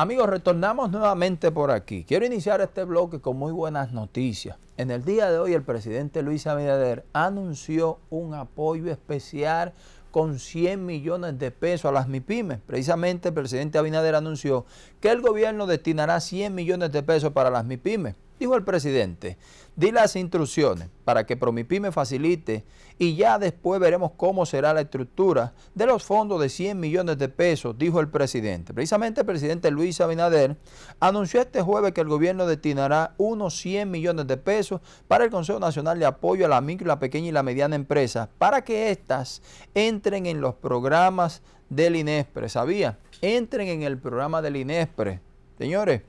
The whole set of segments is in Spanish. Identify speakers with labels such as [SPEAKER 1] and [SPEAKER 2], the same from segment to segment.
[SPEAKER 1] Amigos, retornamos nuevamente por aquí. Quiero iniciar este bloque con muy buenas noticias. En el día de hoy el presidente Luis Abinader anunció un apoyo especial con 100 millones de pesos a las MIPIMES. Precisamente el presidente Abinader anunció que el gobierno destinará 100 millones de pesos para las MIPIMES. Dijo el presidente, di las instrucciones para que Promipyme facilite y ya después veremos cómo será la estructura de los fondos de 100 millones de pesos, dijo el presidente. Precisamente el presidente Luis Abinader anunció este jueves que el gobierno destinará unos 100 millones de pesos para el Consejo Nacional de Apoyo a la Micro, la Pequeña y la Mediana Empresa para que éstas entren en los programas del INESPRE. ¿Sabía? Entren en el programa del INESPRE. Señores,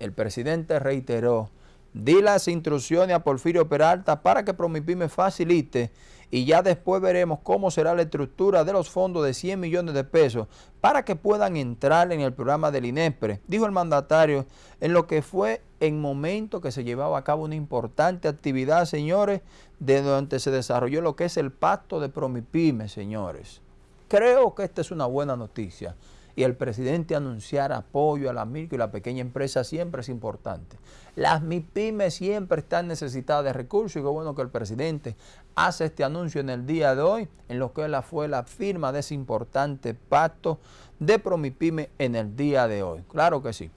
[SPEAKER 1] el presidente reiteró, di las instrucciones a Porfirio Peralta para que Promipyme facilite y ya después veremos cómo será la estructura de los fondos de 100 millones de pesos para que puedan entrar en el programa del INESPRE, dijo el mandatario, en lo que fue en momento que se llevaba a cabo una importante actividad, señores, de donde se desarrolló lo que es el pacto de Promipyme, señores. Creo que esta es una buena noticia y el presidente anunciar apoyo a la micro y la pequeña empresa siempre es importante. Las MIPIMES siempre están necesitadas de recursos y qué bueno que el presidente hace este anuncio en el día de hoy, en lo que fue la firma de ese importante pacto de Promipyme en el día de hoy. Claro que sí.